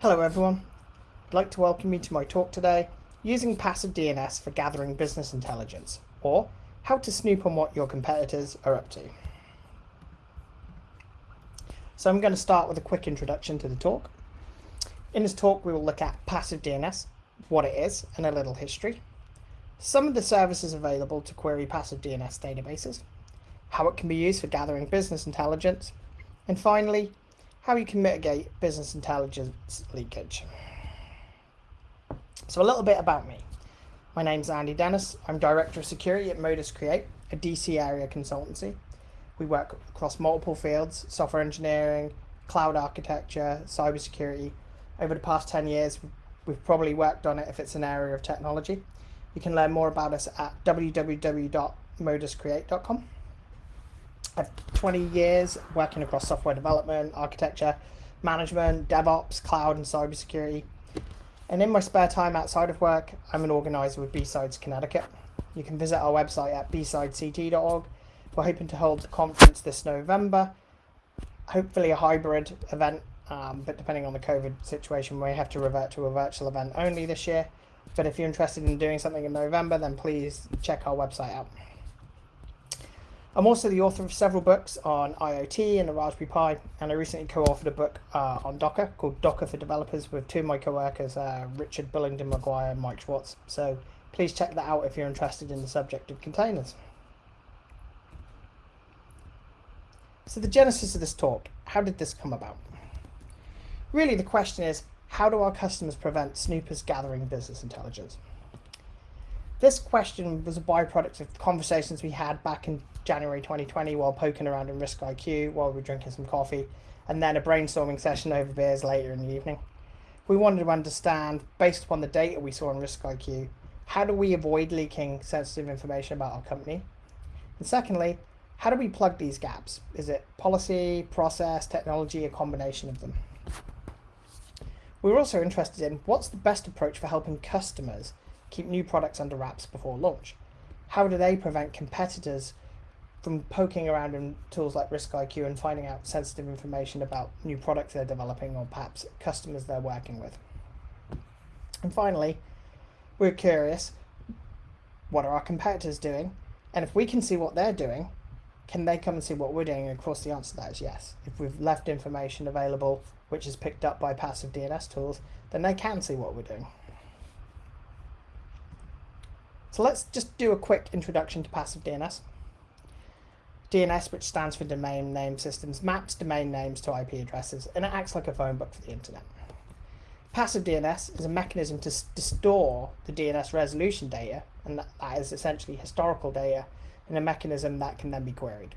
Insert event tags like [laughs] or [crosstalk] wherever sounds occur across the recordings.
Hello everyone. I'd like to welcome you to my talk today, using passive DNS for gathering business intelligence, or how to snoop on what your competitors are up to. So I'm going to start with a quick introduction to the talk. In this talk we will look at passive DNS, what it is, and a little history. Some of the services available to query passive DNS databases, how it can be used for gathering business intelligence, and finally, how you can mitigate business intelligence leakage. So a little bit about me. My name's Andy Dennis. I'm Director of Security at Modus Create, a DC area consultancy. We work across multiple fields, software engineering, cloud architecture, cybersecurity. Over the past 10 years, we've probably worked on it if it's an area of technology. You can learn more about us at www.moduscreate.com. I've 20 years working across software development, architecture, management, DevOps, cloud, and cybersecurity. And in my spare time outside of work, I'm an organizer with B-Sides Connecticut. You can visit our website at bsidect.org. We're hoping to hold a conference this November, hopefully a hybrid event, um, but depending on the COVID situation, we have to revert to a virtual event only this year. But if you're interested in doing something in November, then please check our website out. I'm also the author of several books on IoT and the Raspberry Pi, and I recently co-authored a book uh, on Docker called Docker for Developers with two of my co-workers, uh, Richard Bullington McGuire and Mike Schwartz. So please check that out if you're interested in the subject of containers. So the genesis of this talk, how did this come about? Really the question is, how do our customers prevent snoopers gathering business intelligence? This question was a byproduct of conversations we had back in January 2020 while poking around in Risk IQ while we were drinking some coffee, and then a brainstorming session over beers later in the evening. We wanted to understand, based upon the data we saw in Risk IQ, how do we avoid leaking sensitive information about our company? And secondly, how do we plug these gaps? Is it policy, process, technology, a combination of them? We were also interested in what's the best approach for helping customers keep new products under wraps before launch? How do they prevent competitors from poking around in tools like Risk IQ and finding out sensitive information about new products they're developing or perhaps customers they're working with? And finally, we're curious, what are our competitors doing? And if we can see what they're doing, can they come and see what we're doing? And of course the answer to that is yes. If we've left information available which is picked up by passive DNS tools, then they can see what we're doing. So let's just do a quick introduction to passive DNS. DNS, which stands for Domain Name Systems, maps domain names to IP addresses, and it acts like a phone book for the internet. Passive DNS is a mechanism to, to store the DNS resolution data, and that, that is essentially historical data, in a mechanism that can then be queried.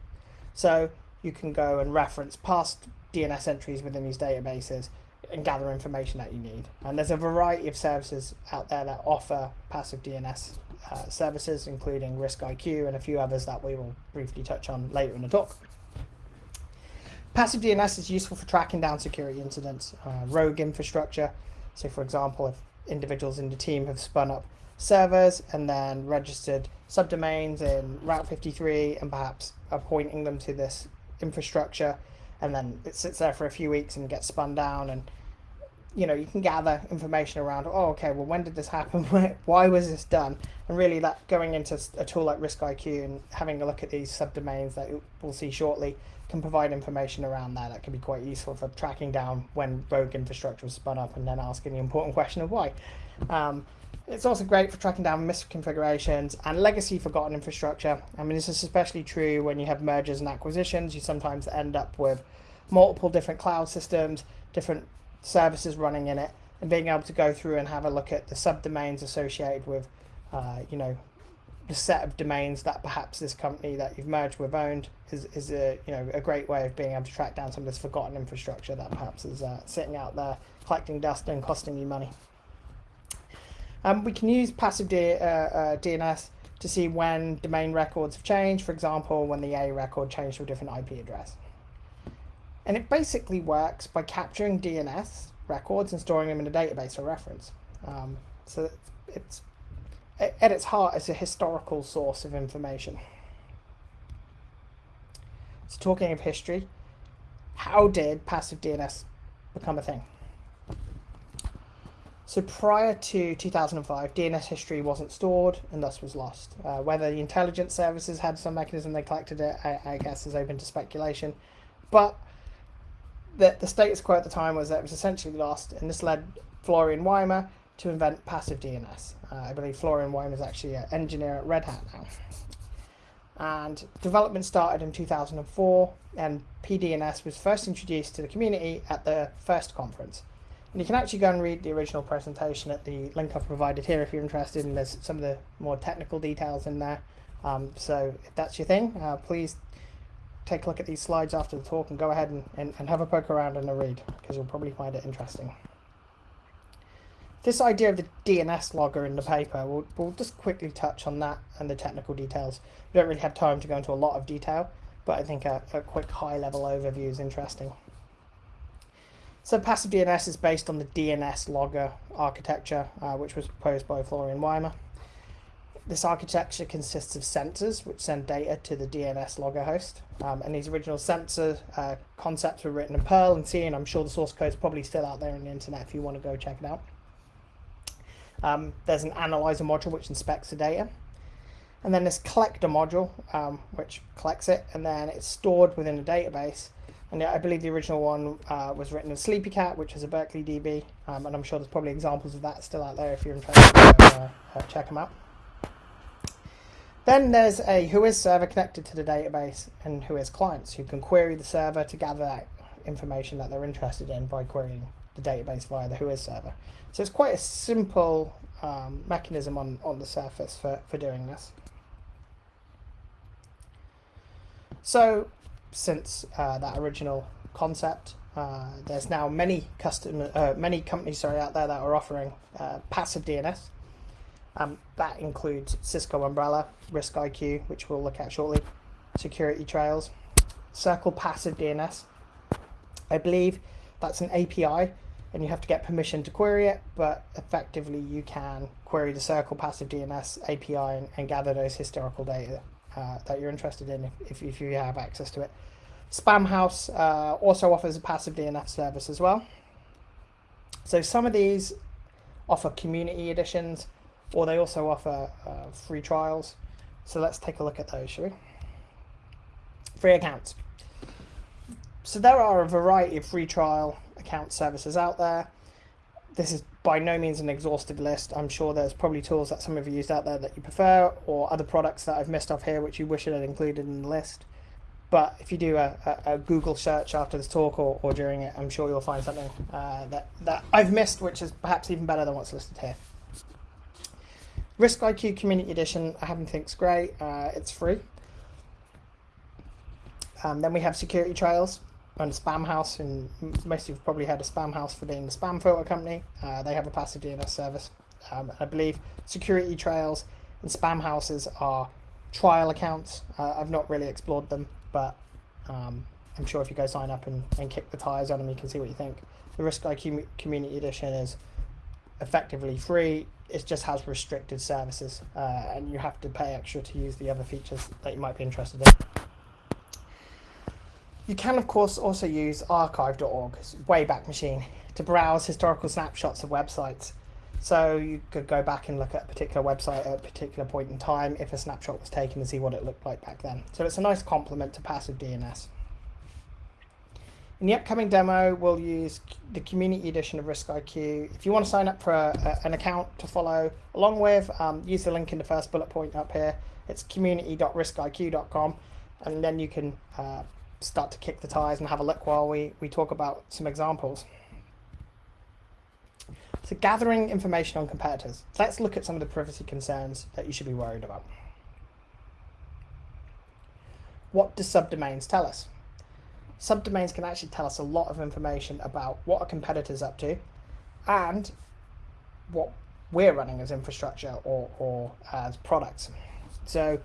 So you can go and reference past DNS entries within these databases and gather information that you need. And there's a variety of services out there that offer passive DNS uh, services, including Risk IQ and a few others that we will briefly touch on later in the talk. Passive DNS is useful for tracking down security incidents, uh, rogue infrastructure. So for example, if individuals in the team have spun up servers and then registered subdomains in Route 53 and perhaps appointing them to this infrastructure and then it sits there for a few weeks and gets spun down and you know, you can gather information around, oh, okay, well, when did this happen? [laughs] Why was this done? And really that going into a tool like Risk IQ and having a look at these subdomains that we'll see shortly can provide information around that. That can be quite useful for tracking down when rogue infrastructure was spun up and then asking the important question of why. Um, it's also great for tracking down misconfigurations and legacy forgotten infrastructure. I mean, this is especially true when you have mergers and acquisitions. You sometimes end up with multiple different cloud systems, different services running in it and being able to go through and have a look at the subdomains associated with, uh, you know, the set of domains that perhaps this company that you've merged with owned is, is a, you know, a great way of being able to track down some of this forgotten infrastructure that perhaps is uh, sitting out there collecting dust and costing you money. Um, we can use passive D, uh, uh, DNS to see when domain records have changed, for example, when the A record changed to a different IP address. And it basically works by capturing DNS records and storing them in a database for reference. Um, so it's, at its heart, is a historical source of information. So talking of history, how did passive DNS become a thing? So prior to 2005, DNS history wasn't stored and thus was lost. Uh, whether the intelligence services had some mechanism they collected it, I, I guess is open to speculation. But the, the status quo at the time was that it was essentially lost, and this led Florian Weimer to invent passive DNS. Uh, I believe Florian Weimer is actually an engineer at Red Hat now. And development started in 2004, and PDNS was first introduced to the community at the first conference. And you can actually go and read the original presentation at the link I've provided here if you're interested, and there's some of the more technical details in there. Um, so if that's your thing, uh, please take a look at these slides after the talk and go ahead and, and, and have a poke around and a read, because you'll probably find it interesting. This idea of the DNS logger in the paper, we'll, we'll just quickly touch on that and the technical details. We don't really have time to go into a lot of detail, but I think a, a quick high-level overview is interesting. So passive DNS is based on the DNS logger architecture, uh, which was proposed by Florian Weimer. This architecture consists of sensors which send data to the DNS logger host. Um, and these original sensor uh, concepts were written in Perl and C, and I'm sure the source code is probably still out there on the internet if you want to go check it out. Um, there's an analyzer module which inspects the data. And then this collector module, um, which collects it, and then it's stored within a database and I believe the original one uh, was written in SleepyCat, which is a Berkeley DB, um, and I'm sure there's probably examples of that still out there if you're interested. Uh, uh, check them out. Then there's a Whois server connected to the database and Whois clients who can query the server to gather that information that they're interested in by querying the database via the Whois server. So it's quite a simple um, mechanism on, on the surface for, for doing this. So since uh, that original concept. Uh, there's now many customer, uh, many companies sorry out there that are offering uh, passive DNS. Um, that includes Cisco Umbrella, Risk IQ, which we'll look at shortly, Security Trails, CIRCL Passive DNS. I believe that's an API, and you have to get permission to query it, but effectively you can query the CIRCL Passive DNS API and, and gather those historical data uh, that you're interested in if, if, you have access to it. Spamhaus uh, also offers a passive DNS service as well. So some of these offer community editions or they also offer uh, free trials. So let's take a look at those, shall we? Free accounts. So there are a variety of free trial account services out there. This is by no means an exhaustive list. I'm sure there's probably tools that some of you used out there that you prefer or other products that I've missed off here which you wish I had included in the list. But if you do a, a, a Google search after this talk or, or, during it, I'm sure you'll find something uh, that, that I've missed which is perhaps even better than what's listed here. Risk IQ Community Edition, I happen to think it's great. Uh, it's free. Um, then we have Security Trails and Spamhaus, and most of you've probably heard of Spamhaus for being the spam filter company. Uh, they have a passive DNS service. Um, I believe security trails and Spamhaus's are trial accounts. Uh, I've not really explored them, but um, I'm sure if you go sign up and, and kick the tires on them, you can see what you think. The Risk IQ Community Edition is effectively free. It just has restricted services, uh, and you have to pay extra to use the other features that you might be interested in. You can, of course, also use archive.org, Wayback Machine, to browse historical snapshots of websites. So you could go back and look at a particular website at a particular point in time if a snapshot was taken and see what it looked like back then. So it's a nice complement to passive DNS. In the upcoming demo, we'll use the community edition of RiskIQ. If you want to sign up for a, a, an account to follow along with, um, use the link in the first bullet point up here. It's community.riskiq.com and then you can uh, start to kick the tires and have a look while we, we talk about some examples. So gathering information on competitors. Let's look at some of the privacy concerns that you should be worried about. What do subdomains tell us? Subdomains can actually tell us a lot of information about what a competitor's up to and what we're running as infrastructure or, or as products. So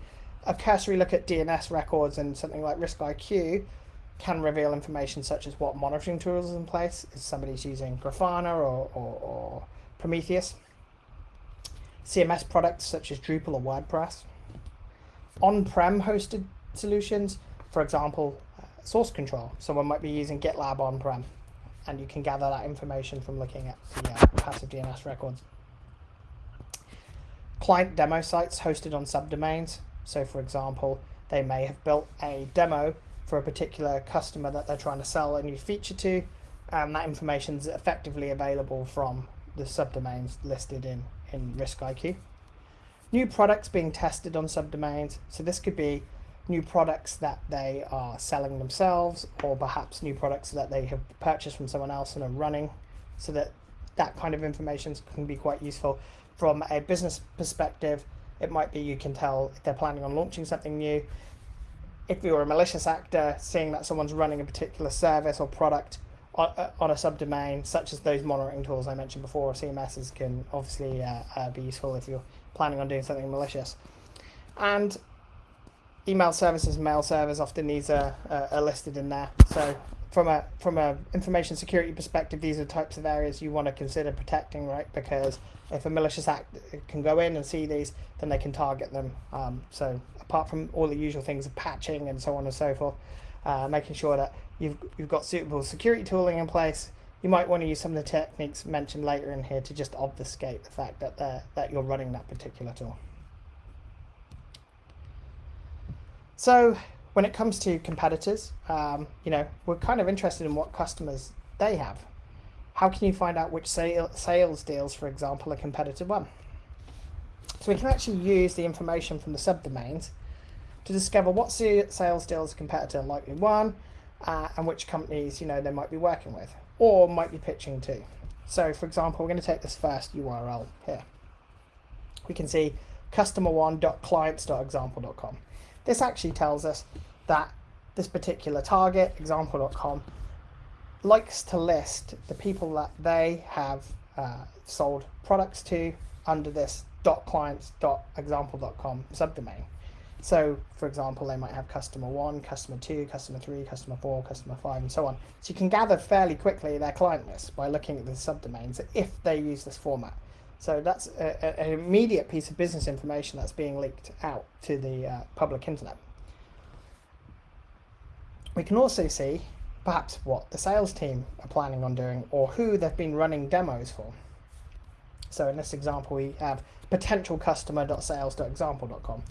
a cursory look at DNS records and something like Risk IQ can reveal information such as what monitoring tools is in place, if somebody's using Grafana or, or, or Prometheus, CMS products such as Drupal or WordPress, on-prem hosted solutions, for example, uh, source control. Someone might be using GitLab on-prem. and you can gather that information from looking at the uh, passive DNS records. Client demo sites hosted on subdomains. So, for example, they may have built a demo for a particular customer that they're trying to sell a new feature to, and that information is effectively available from the subdomains listed in, in RiskIQ. New products being tested on subdomains. So this could be new products that they are selling themselves or perhaps new products that they have purchased from someone else and are running so that that kind of information can be quite useful. From a business perspective it might be you can tell if they're planning on launching something new. If you're a malicious actor seeing that someone's running a particular service or product on, uh, on a subdomain such as those monitoring tools I mentioned before CMSs can obviously uh, uh, be useful if you're planning on doing something malicious. And email services, mail servers, often these are, uh, are listed in there. So from a from a information security perspective, these are types of areas you want to consider protecting, right? Because if a malicious act can go in and see these, then they can target them. Um, so apart from all the usual things of patching and so on and so forth, uh, making sure that you've you've got suitable security tooling in place. You might want to use some of the techniques mentioned later in here to just obfuscate the fact that that you're running that particular tool. So when it comes to competitors, um, you know, we're kind of interested in what customers they have. How can you find out which sale, sales deals, for example, a competitor won? So we can actually use the information from the subdomains to discover what sales deals a competitor likely won uh, and which companies, you know, they might be working with or might be pitching to. So for example, we're going to take this first URL here. We can see customer1.clients.example.com. This actually tells us that this particular target, example.com, likes to list the people that they have uh, sold products to under this .clients.example.com subdomain. So, for example, they might have customer one, customer two, customer three, customer four, customer five, and so on. So you can gather fairly quickly their client list by looking at the subdomains if they use this format. So that's a, an immediate piece of business information that's being leaked out to the uh, public internet. We can also see perhaps what the sales team are planning on doing or who they've been running demos for. So in this example, we have potential customer.sales.example.com.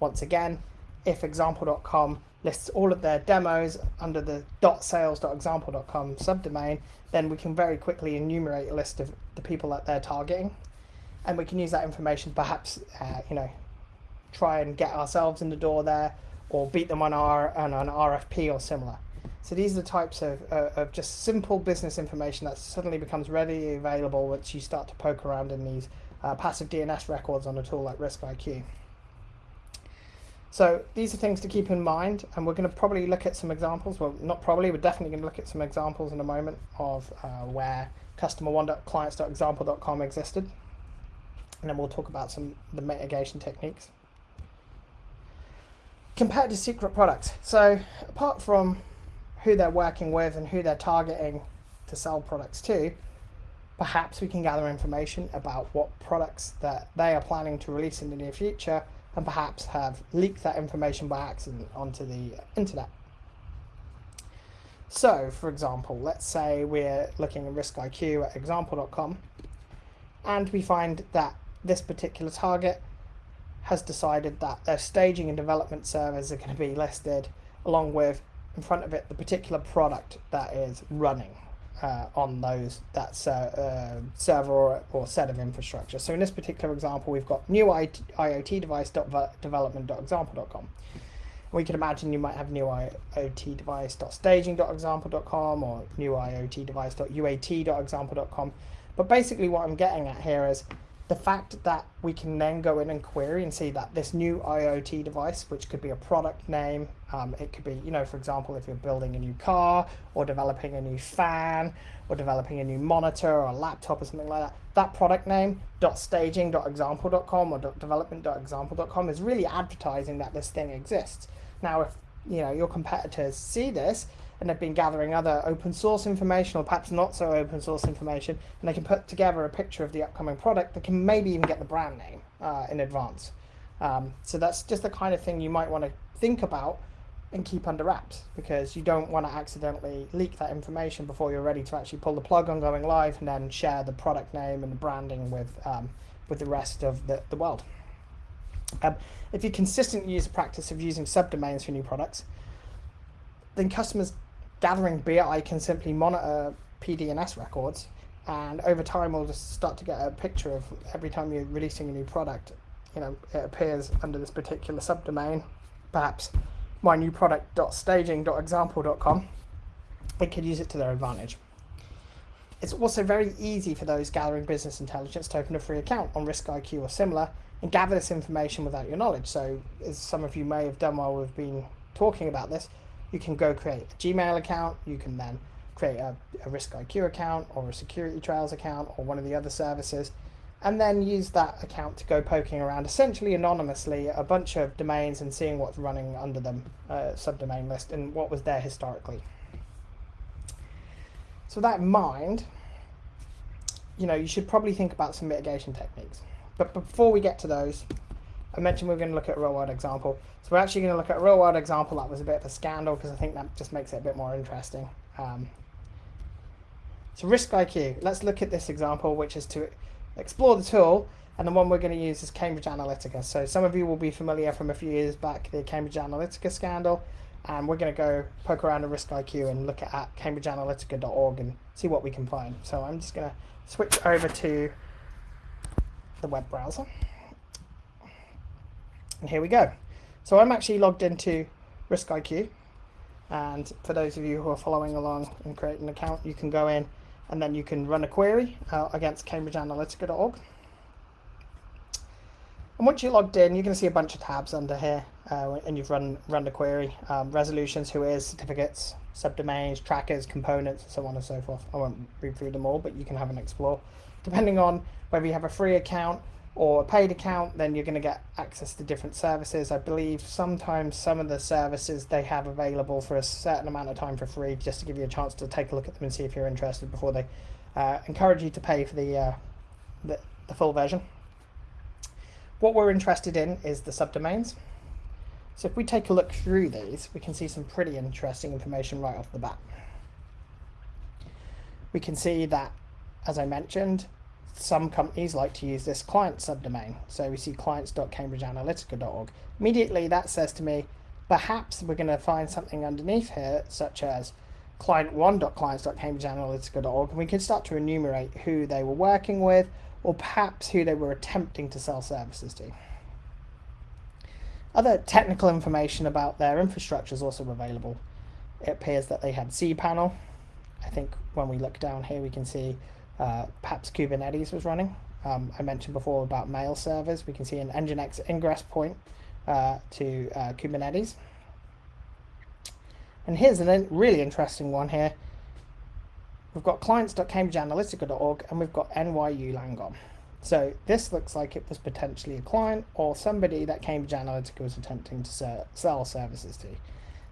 Once again, if example.com lists all of their demos under the .sales.example.com subdomain, then we can very quickly enumerate a list of the people that they're targeting and we can use that information perhaps uh, you know try and get ourselves in the door there or beat them on our on an RFP or similar. So these are the types of, uh, of just simple business information that suddenly becomes readily available once you start to poke around in these uh, passive DNS records on a tool like RiskIQ. So these are things to keep in mind, and we're going to probably look at some examples. Well, not probably, we're definitely going to look at some examples in a moment of uh, where customer1.clients.example.com existed and then we'll talk about some the mitigation techniques. Compared to secret products, so apart from who they're working with and who they're targeting to sell products to, perhaps we can gather information about what products that they are planning to release in the near future and perhaps have leaked that information by accident onto the internet. So, for example, let's say we're looking at RiskIQ at example.com and we find that this particular target has decided that their staging and development servers are going to be listed along with in front of it the particular product that is running uh, on those that uh, server or, or, set of infrastructure. So in this particular example, we've got new IoT device development.example.com. We can imagine you might have new IoT device.staging.example.com or new IoT device.uat.example.com. But basically what I'm getting at here is the fact that we can then go in and query and see that this new IoT device, which could be a product name, um, it could be, you know, for example, if you're building a new car or developing a new fan or developing a new monitor or a laptop or something like that, that product name .staging.example.com or .development.example.com is really advertising that this thing exists. Now, if you know your competitors see this, and they've been gathering other open source information or perhaps not so open source information and they can put together a picture of the upcoming product that can maybe even get the brand name uh, in advance. Um, so that's just the kind of thing you might want to think about and keep under wraps because you don't want to accidentally leak that information before you're ready to actually pull the plug on going live and then share the product name and the branding with um, with the rest of the, the world. Um, if you consistently use the practice of using subdomains for new products, then customers gathering BI can simply monitor PDNS records and over time we'll just start to get a picture of every time you're releasing a new product you know it appears under this particular subdomain. Perhaps my new product.staging.example.com they could use it to their advantage. It's also very easy for those gathering business intelligence to open a free account on RiskIQ or similar and gather this information without your knowledge. So as some of you may have done while we've been talking about this you can go create a Gmail account you can then create a, a RiskIQ account or a Security Trails account or one of the other services, and then use that account to go poking around essentially anonymously a bunch of domains and seeing what's running under them, uh, subdomain list, and what was there historically. So that in mind, you know, you should probably think about some mitigation techniques. But before we get to those, I mentioned we are going to look at a real world example. So we're actually going to look at a real world example that was a bit of a scandal because I think that just makes it a bit more interesting. Um, so RiskIQ, let's look at this example, which is to explore the tool, and the one we're going to use is Cambridge Analytica. So some of you will be familiar from a few years back, the Cambridge Analytica scandal, and we're going to go poke around the RiskIQ and look at cambridgeanalytica.org and see what we can find. So I'm just going to switch over to the web browser. And here we go. So I'm actually logged into RiskIQ. And for those of you who are following along and create an account, you can go in and then you can run a query uh, against cambridgeanalytica.org. And once you're logged in, you're going to see a bunch of tabs under here, uh, and you've run run the query, um, resolutions, who is, certificates, subdomains, trackers, components, and so on and so forth. I won't read through them all, but you can have an explore. Depending on whether you have a free account or a paid account, then you're going to get access to different services. I believe sometimes some of the services they have available for a certain amount of time for free, just to give you a chance to take a look at them and see if you're interested before they uh, encourage you to pay for the, uh, the, the full version. What we're interested in is the subdomains. So if we take a look through these, we can see some pretty interesting information right off the bat. We can see that, as I mentioned, some companies like to use this client subdomain. So we see clients.cambridgeanalytica.org. Immediately that says to me, perhaps we're going to find something underneath here, such as client1.clients.cambridgeanalytica.org, and we can start to enumerate who they were working with, or perhaps who they were attempting to sell services to. Other technical information about their infrastructure is also available. It appears that they had cPanel. I think when we look down here, we can see uh, perhaps Kubernetes was running. Um, I mentioned before about mail servers. We can see an Nginx ingress point uh, to uh, Kubernetes. And here's a really interesting one here. We've got clients.cambridgeanalytica.org and we've got NYU Langone. So this looks like it was potentially a client or somebody that Cambridge Analytica was attempting to sell services to.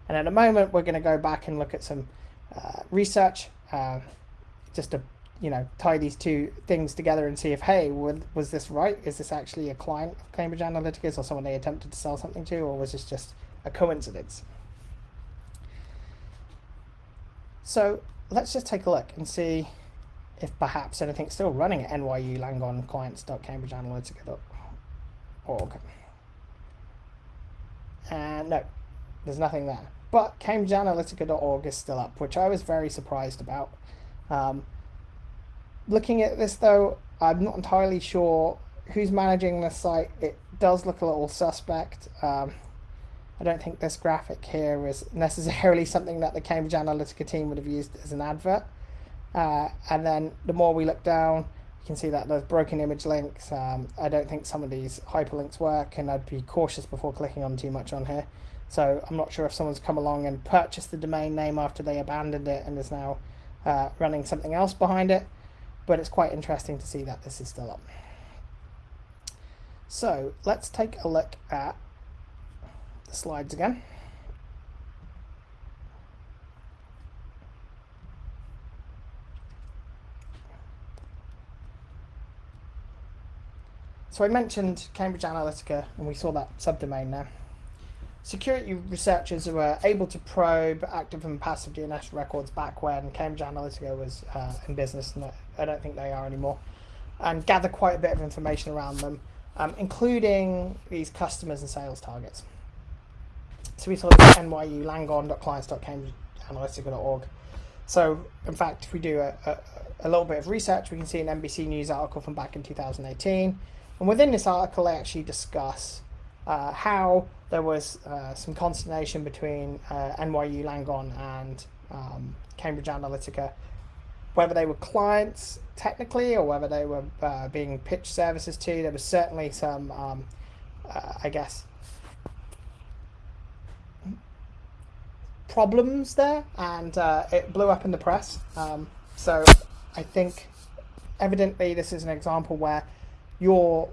And at the moment, we're going to go back and look at some uh, research uh, just to you know tie these two things together and see if hey was this right? Is this actually a client of cambridge analytica or someone they attempted to sell something to or was this just a coincidence? So let's just take a look and see if perhaps anything's still running at nyu langone clients.cambridgeanalytica.org and no there's nothing there. But cambridgeanalytica.org is still up which i was very surprised about. Um, looking at this though, I'm not entirely sure who's managing this site. It does look a little suspect. Um, I don't think this graphic here is necessarily [laughs] something that the Cambridge Analytica team would have used as an advert. Uh, and then the more we look down, you can see that there's broken image links. Um, I don't think some of these hyperlinks work and I'd be cautious before clicking on too much on here. So I'm not sure if someone's come along and purchased the domain name after they abandoned it and is now uh, running something else behind it but it's quite interesting to see that this is still up. So let's take a look at the slides again. So I mentioned Cambridge Analytica and we saw that subdomain there. security researchers were able to probe active and passive DNS records back when Cambridge Analytica was uh, in business, I don't think they are anymore, and gather quite a bit of information around them, um, including these customers and sales targets. So we saw this NYU langone.clients.cambridgeanalytica.org. So, in fact, if we do a, a, a little bit of research, we can see an NBC News article from back in 2018. And within this article, they actually discuss uh, how there was uh, some consternation between uh, NYU Langone and um, Cambridge Analytica, whether they were clients technically or whether they were uh, being pitched services to. There was certainly some, um, uh, I guess, problems there, and uh, it blew up in the press. Um, so I think evidently this is an example where your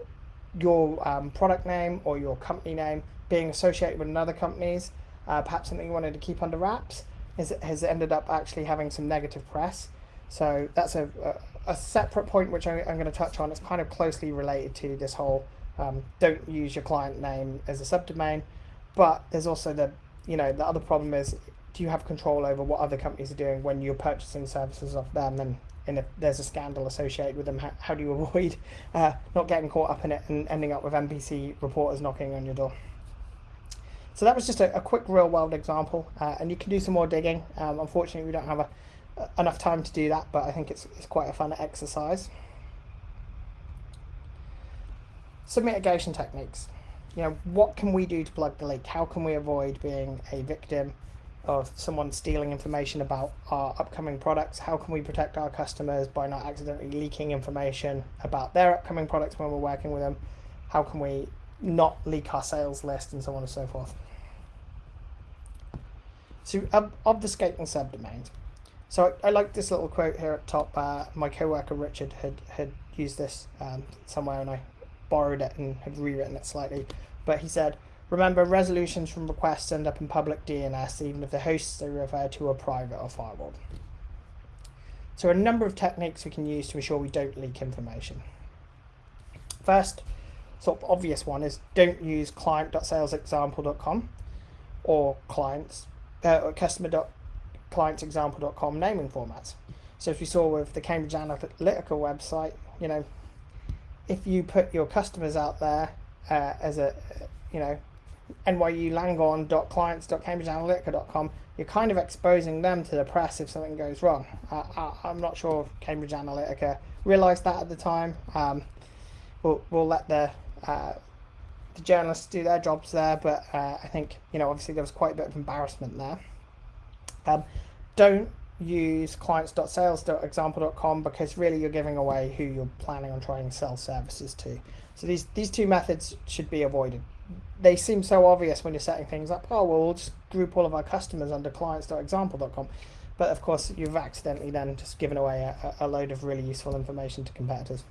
your um, product name or your company name being associated with another company's, uh, perhaps something you wanted to keep under wraps, is, has ended up actually having some negative press. So that's a, a, a separate point which I, am going to touch on. It's kind of closely related to this whole um, don't use your client name as a subdomain. But there's also the, you know, the other problem is do you have control over what other companies are doing when you're purchasing services off them and and if there's a scandal associated with them, how, how do you [laughs] avoid uh, not getting caught up in it and ending up with NBC reporters knocking on your door? So that was just a, a quick real world example, uh, and you can do some more digging. Um, unfortunately, we don't have a, enough time to do that, but I think it's, it's quite a fun exercise. Some mitigation techniques. You know, what can we do to plug the leak? How can we avoid being a victim of someone stealing information about our upcoming products? How can we protect our customers by not accidentally leaking information about their upcoming products when we're working with them? How can we not leak our sales list and so on and so forth? So ob obfuscating subdomains. So I, I like this little quote here at top. Uh, my coworker Richard had, had used this um, somewhere and I borrowed it and had rewritten it slightly. But he said, Remember, resolutions from requests end up in public DNS, even if the hosts they refer to are private or firewalled. So a number of techniques we can use to ensure we don't leak information. First, sort of obvious one is don't use client.salesexample.com or clients uh, or customer.clientsexample.com naming formats. So if you saw with the Cambridge Analytica website, you know, if you put your customers out there uh, as a, you know, nyulangone.clients.cambridgeanalytica.com, you're kind of exposing them to the press if something goes wrong. Uh, I, am not sure if Cambridge Analytica realised that at the time. Um, we'll, we'll let the uh, the journalists do their jobs there, but uh, I think you know obviously there was quite a bit of embarrassment there. Um, don't use clients.sales.example.com because really you're giving away who you're planning on trying to sell services to. So these these two methods should be avoided they seem so obvious when you're setting things up. Oh, well, we'll just group all of our customers under clients.example.com. But of course, you've accidentally then just given away a, a load of really useful information to competitors.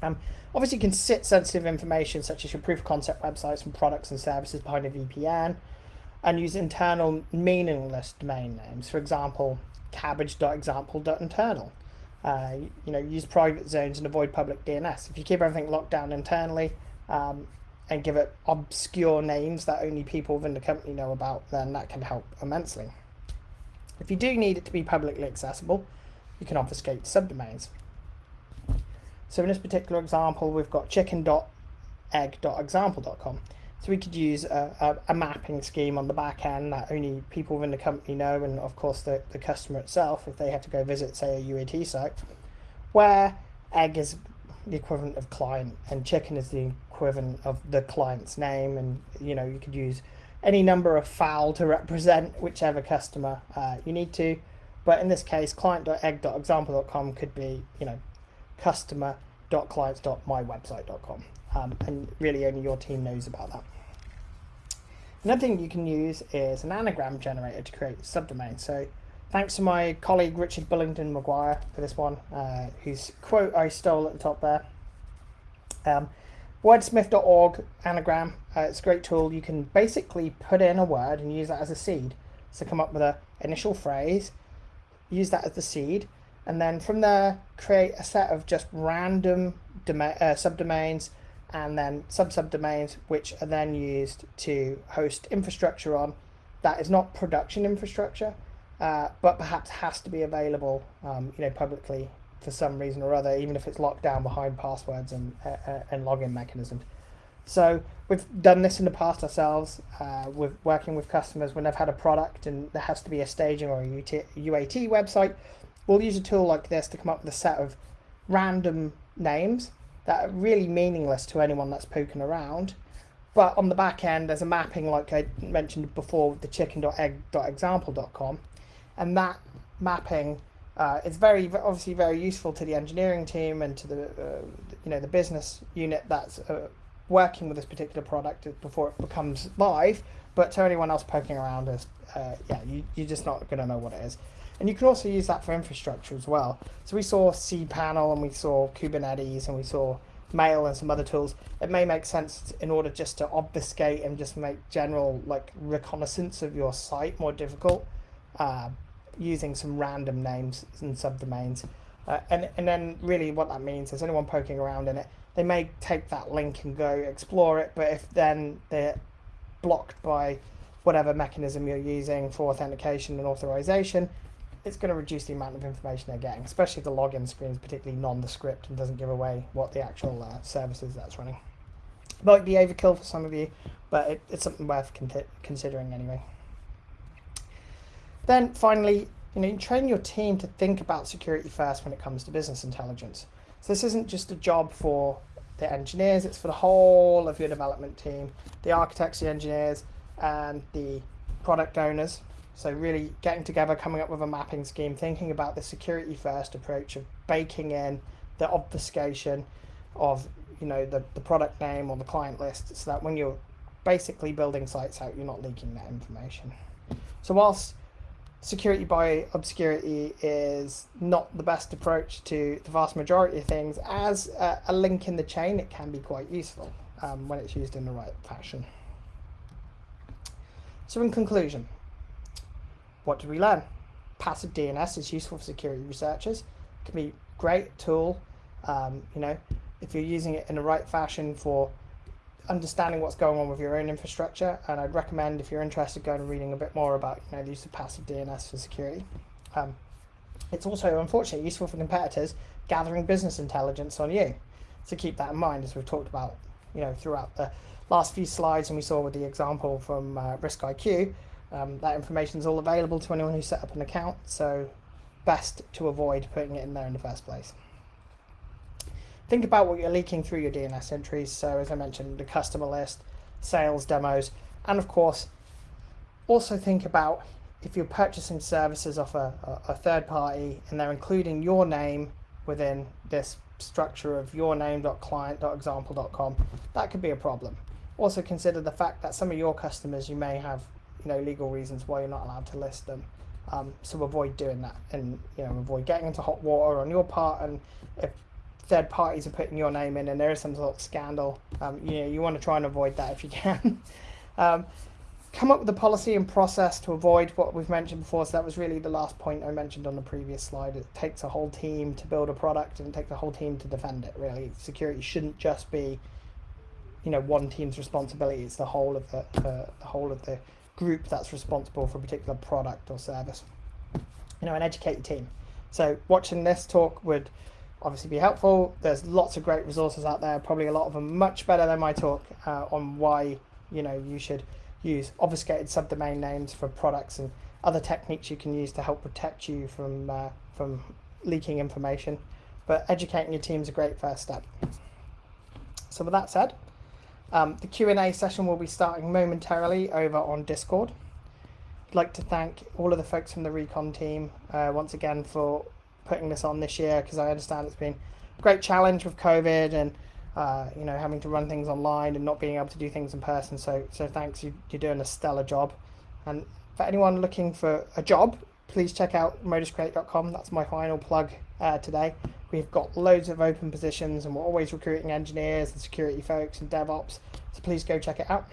Um, obviously, you can sit sensitive information such as your proof of concept websites and products and services behind a VPN and use internal meaningless domain names. For example, cabbage.example.internal. Uh, you know, use private zones and avoid public DNS. If you keep everything locked down internally, um, and give it obscure names that only people within the company know about, then that can help immensely. If you do need it to be publicly accessible, you can obfuscate subdomains. So in this particular example, we've got chicken.egg.example.com. So we could use a, a, a, mapping scheme on the back end that only people within the company know, and of course the, the customer itself, if they have to go visit, say, a UAT site, where egg is the equivalent of client and chicken is the equivalent of the client's name. And you know you could use any number of fowl to represent whichever customer uh, you need to. But in this case client.egg.example.com could be you know customer.clients.mywebsite.com um, and really only your team knows about that another thing you can use is an anagram generator to create subdomains so Thanks to my colleague Richard Bullington McGuire for this one, uh, whose quote I stole at the top there. Um, wordsmith.org anagram, uh, it's a great tool. You can basically put in a word and use that as a seed. So come up with an initial phrase, use that as the seed, and then from there create a set of just random uh, subdomains and then sub subdomains, which are then used to host infrastructure on that is not production infrastructure, uh, but perhaps has to be available, um, you know, publicly for some reason or other, even if it's locked down behind passwords and uh, uh and login mechanisms. So we've done this in the past ourselves. Uh, with working with customers when they've had a product and there has to be a staging or a UAT website. We'll use a tool like this to come up with a set of random names that are really meaningless to anyone that's poking around. But on the back end, there's a mapping like I mentioned before with the chicken.egg.example.com. And that mapping uh, is very obviously very useful to the engineering team and to the uh, you know the business unit that's uh, working with this particular product before it becomes live. But to anyone else poking around, is uh, yeah, you, you're just not going to know what it is. And you can also use that for infrastructure as well. So we saw cPanel and we saw Kubernetes and we saw Mail and some other tools. It may make sense in order just to obfuscate and just make general like reconnaissance of your site more difficult uh, using some random names and subdomains. Uh, and, and then really what that means is anyone poking around in it, they may take that link and go explore it, but if then they're blocked by whatever mechanism you're using for authentication and authorization, it's going to reduce the amount of information they're getting, especially if the login screen is particularly nondescript and doesn't give away what the actual uh, services that's running. Might be overkill for some of you, but it, it's something worth con considering anyway. Then finally, you know, you train your team to think about security first when it comes to business intelligence. So this isn't just a job for the engineers, it's for the whole of your development team, the architects, the engineers, and the product owners so really getting together, coming up with a mapping scheme, thinking about the security first approach of baking in the obfuscation of you know the, the product name or the client list so that when you're basically building sites out, you're not leaking that information. So whilst security by obscurity is not the best approach to the vast majority of things, as a, a link in the chain, it can be quite useful um, when it's used in the right fashion. So in conclusion, what did we learn? Passive DNS is useful for security researchers. It can be a great tool, um, you know, if you're using it in the right fashion for understanding what's going on with your own infrastructure. And I'd recommend if you're interested going and reading a bit more about you know, the use of passive DNS for security. Um, it's also, unfortunately, useful for competitors gathering business intelligence on you. So keep that in mind as we've talked about, you know, throughout the last few slides and we saw with the example from uh, RiskIQ, um, that information is all available to anyone who set up an account, so best to avoid putting it in there in the first place. Think about what you're leaking through your DNS entries. So as I mentioned, the customer list, sales demos, and of course, also think about if you're purchasing services off a, a, third party and they're including your name within this structure of your name.client.example.com, that could be a problem. Also consider the fact that some of your customers you may have you know legal reasons why you're not allowed to list them. Um, so avoid doing that, and you know avoid getting into hot water on your part. And if third parties are putting your name in, and there is some sort of scandal, um, you know you want to try and avoid that if you can. [laughs] um, come up with a policy and process to avoid what we've mentioned before. So that was really the last point I mentioned on the previous slide. It takes a whole team to build a product, and it takes a whole team to defend it. Really, security shouldn't just be you know one team's responsibility. It's the whole of the, uh, the whole of the group that's responsible for a particular product or service. You know, and educate your team. So watching this talk would obviously be helpful. There's lots of great resources out there, probably a lot of them much better than my talk uh, on why, you know, you should use obfuscated subdomain names for products and other techniques you can use to help protect you from, uh, from leaking information. But educating your team is a great first step. So with that said, um, the Q&A session will be starting momentarily over on Discord. I'd like to thank all of the folks from the Recon team uh, once again for putting this on this year because I understand it's been a great challenge with COVID and uh, you know having to run things online and not being able to do things in person. So so thanks, you, you're doing a stellar job. And for anyone looking for a job, please check out moduscreate.com. That's my final plug uh, today. We've got loads of open positions and we're always recruiting engineers and security folks and DevOps. So please go check it out.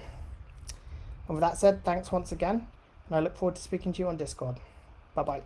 And with that said, thanks once again. And I look forward to speaking to you on Discord. Bye bye.